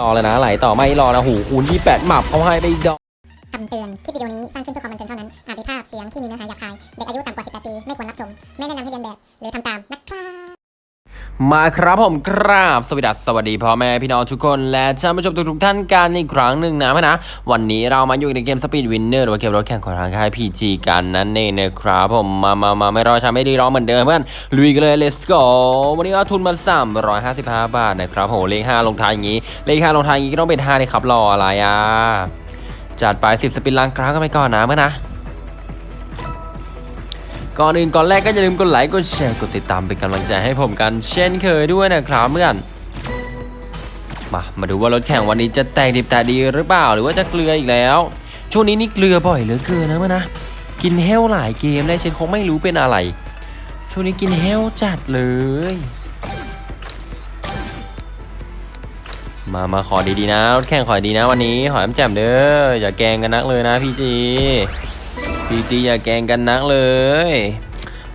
รอเลยนะไหลต่อไม่รอนะหูคูณยี่แปดหมับเขาให้ไปอีกดอกคำเตือน คลิปวิดีโอนี้สร้างขึ้นเพื่อความบันเทิงเท่านั้น อาจมีภาพเสียงที่มีเนื้อหาหยาบคาย เด็กอายุต่ำกว่า 18 ปี ไม่ควรรับชม ไม่แนะนำให้เรียนแบบ หรือทำตามนะครับ มาครับผมครับสวัสดีสวัสดีพ่อแม่พี่น้องทุกคนและท่านผู้ชมทุกๆท่านกันอีกครั้งหนึ่งนะเพื่อนนะ วันนี้เรามาอยู่ในเกม Speed Winner หรือว่าเกมรถแข่งของทางค่าย PG กันนั่นเองนะครับผมมามามาไม่รอช้าไม่รีรอเหมือนเดิมเพื่อนลุยกันเลย let's go วันนี้เอาทุนมา 355 บาทนะครับโหเลข5ลงท้ายอย่างนี้ เลข5ลงท้ายอย่างนี้ก็ต้องเป็น5เลยครับรออะไรอะจัดไป 10 สปินล้างกราฟกันไปก่อนนะเพื่อนนะ ก่อนอื่นก่อนแรกก็อย่าลืมกดไลค์กดแชร์กดติดตามเป็นกำลังใจให้ผมกันเช่นเคยด้วยนะครับเพื่อนมามาดูว่ารถแข่งวันนี้จะแตกดิบแต่ดีหรือเปล่าหรือว่าจะเกลืออีกแล้ว ช่วงนี้นี่เกลือบ่อยเหลือเกินนะเพื่อนนะกินเฮลหลายเกมได้เช่นคงไม่รู้เป็นอะไร ช่วงนี้กินเฮลจัดเลย มามาขอดีๆนะรถแข่งขอดีนะวันนี้ขอแอมแจ่มเด้ออย่าแกงกันนักเลยนะ PG PG อย่าแกงกันนักเลย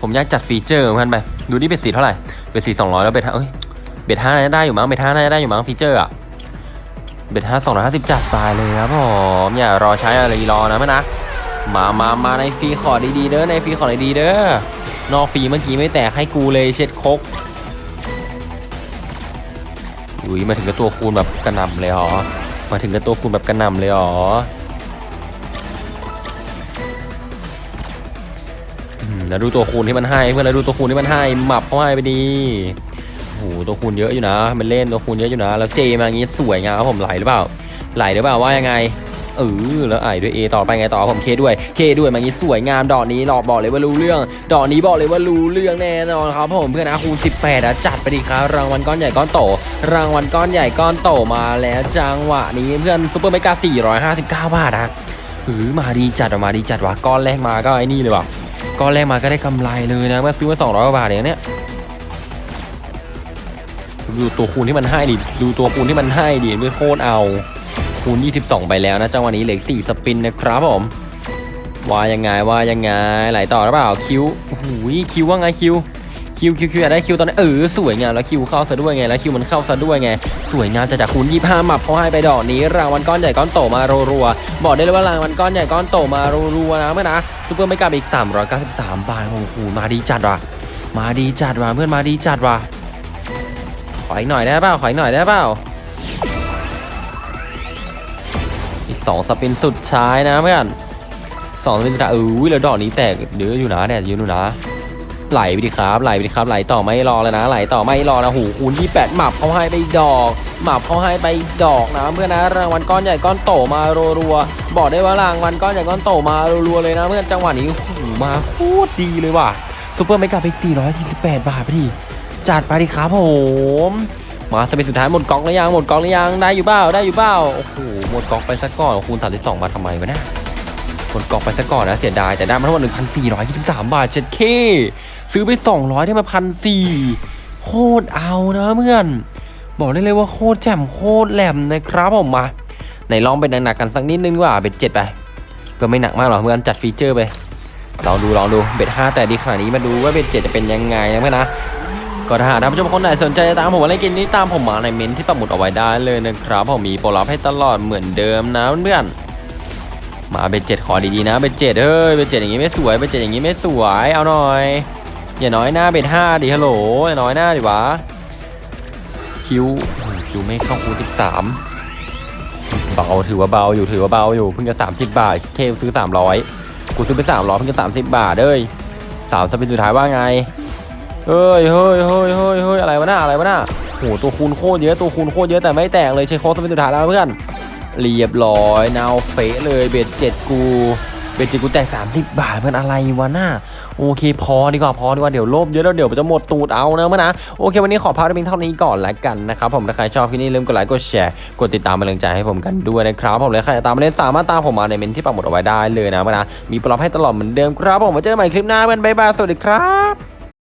ผมอยากจัด feature มันไป ดูนี่ bet สี่เท่าไหร่ bet สี่สองร้อยแล้ว bet ห้าเอ้ย bet ห้าน่าจะได้อยู่มั้ง bet ห้าน่าจะได้อยู่มั้ง feature อะ bet ห้าสองร้อยห้าสิบจัดไปเลยครับผมอย่ารอใช้อะไรรอนะเพื่อนนะ มามามาในฟีขอดีๆเด้อ ในฟีขอดีๆเด้อ นอกฟีเมื่อกี้ไม่แตกให้กูเลยเช็ดคกอุ้ยมาถึงกับตัวคูณแบบกระหน่ำเลยเหรอ มาถึงกับตัวคูณแบบกระหน่ำเลยเหรอ แล้วดูตัวคูณที่มันให้เพื่อนแล้วดูตัวคูณที่มันให้หมับเขาให้ไปดีโอ้โหตัวคูณเยอะอยู่นะ มันเล่นตัวคูณเยอะอยู่นะ แล้วเจมาอย่างงี้สวยงามครับผมไหลหรือเปล่า ไหลหรือเปล่าว่ายังไงเออแล้วไอ้ด้วย A ต่อไปไงต่อผมเคด้วยเคด้วยมาอย่างงี้สวยงามดอกนี้หลอกบอกเลยว่ารู้เรื่อง ดอกนี้บอกเลยว่ารู้เรื่องแน่นอนครับผมเพื่อนนะคูณ18อะจัดไปดีครับรางวัลก้อนใหญ่ก้อนโต รางวัลก้อนใหญ่ก้อนโตมาแล้วจังหวะนี้เพื่อนซุปเปอร์เมกา459บาทนะเออมาดีจัดอะมาดีจัดว่ะก้อนแรกมาก็ไอ้นี่เลยว่ะ ก้อนแรกมาก็ได้กำไรเลยนะเมื่อซื้อมา200กว่าบาทเองเนี่ยดูตัวคูณที่มันให้ดิดูตัวคูณที่มันให้ดิไม่โคตรเอาคูณ 22 ไปแล้วนะจังหวะนี้เหลือ4 spin นะครับผมว่ายังไงว่ายังไงไหลต่อหรือเปล่า Q โอ้โห Q ว่าไง Q Q Q Q อยากได้ Q ตอนนี้เออสวยงามแล้ว Q เข้าซะด้วยไงแล้ว Q มันเข้าซะด้วยไง สวยงามจะจากคูณ25หมับเขาให้ไปดอกนี้รางวัลก้อนใหญ่ก้อนโตมารัวๆบอกได้เลยว่ารางวัลก้อนใหญ่ก้อนโตมารัวๆนะเพื่อนนะ super mega อีก 393 บาทโอ้โหมาดีจัดว่ะมาดีจัดว่ะเพื่อนมาดีจัดว่ะขออีกหน่อยได้เปล่าขออีกหน่อยได้เปล่าอีก2สปินสุดท้ายนะเพื่อนสองสปินสุดท้ายเออแล้วดอกนี้แตกเดืออยู่นะแดดเยอะอยู่นะ ไหลไปดิครับ ไหลไปดิครับ ไหลต่อไม่รอเลยนะ ไหลต่อไม่รอนะหูคูณ28หมับเขาให้ไปดอกหมับเขาให้ไปดอกนะเพื่อนนะรางวัลก้อนใหญ่ก้อนโตมารัวๆบอกได้ว่ารางวัลก้อนใหญ่ก้อนโตมารัวๆเลยนะเพื่อนจังหวะนี้โอ้โหมาโคตรดีเลยว่ะ super mega ไป448บาทไปดิจัดไปดิครับผมมา spin สุดท้ายหมดกล่องหรือยังหมดกล่องหรือยังได้อยู่เปล่าได้อยู่เปล่าโอ้โหหมดกล่องไปซะก่อนคูณ32มาทำไมวะเนี่ยหมดกล่องไปซะก่อนนะเสียดายแต่ได้มาทั้งหมด1,423บาทเจ็ดเค ซื้อไป 200ได้มาพันสี่โคตรเอานะเพื่อน บอกได้เลยว่าโคตรแจ่มโคตรแหล่มนะครับผมมาไหนลอง bet หนักๆกันสักนิดนึงว่า bet เจ็ดไป ก็ไม่หนักมากหรอกเพื่อนจัด feature ไปลองดูลองดู bet ห้าแตกดีขนาดนี้มาดูว่า bet เจ็ดจะเป็นยังไงนะเพื่อนนะก็ถ้าท่านผู้ชมคนไหนสนใจจะตามผมมาเล่นเกมนี้ตามผมมาในเม้นที่ปักหมุดเอาไว้ได้เลยนะครับผมมีโปรลับให้ตลอดเหมือนเดิมนะเพื่อนมา bet เจ็ดขอดีๆนะ bet เจ็ดเฮ้ย bet เจ็ดอย่างงี้ไม่สวย bet เจ็ดอย่างงี้ไม่สวยเอาหน่อย อย่าน้อยหน้า bet ห้าดิฮัลโหลอย่าน้อยหน้าดิวะQ Q ไม่เข้าคูณสิบสามเบาถือว่าเบาอยู่ถือว่าเบาอยู่เพิ่งจะสามสิบบาทเคซื้อสามร้อยกูซื้อไปสามร้อยเพิ่งจะสามสิบบาทเอ้ยสาม spin สุดท้ายว่าไงเฮ้ยเฮ้ยเฮ้ยเฮ้ยเฮ้ยอะไรวะหน้าอะไรวะหน้าโหตัวคูณโคตรเยอะตัวคูณโคตรเยอะแต่ไม่แตกเลยใช้โค้ด spin สุดท้ายแล้วเพื่อนเรียบร้อยนาวเฟะเลย bet เจ็ดกู bet เจ็ดกูแตกสามสิบบาทเพื่อนอะไรวะหน้า โอเค พอดีกว่าพอดีกว่าเดี๋ยวโลภเยอะแล้วเดี๋ยวจะหมดตูดเอานะเพื่อนนะโอเค วันนี้ขอพาไปเพียงเท่านี้ก่อนละกันนะครับผมถ้าใครชอบคลิปนี้ลืมกดไลค์กดแชร์กดติดตามเป็นกำลังใจให้ผมกันด้วยนะครับผมและใครจะตามมาเล่นสามารถตามผมมาในเมนที่ปักหมุดเอาไว้ได้เลยนะเมื่อนะมีปลอบให้ตลอดเหมือนเดิมครับผมมาเจอกันใหม่คลิปหน้าเป็นบ๊ายบายสวัสดีครับ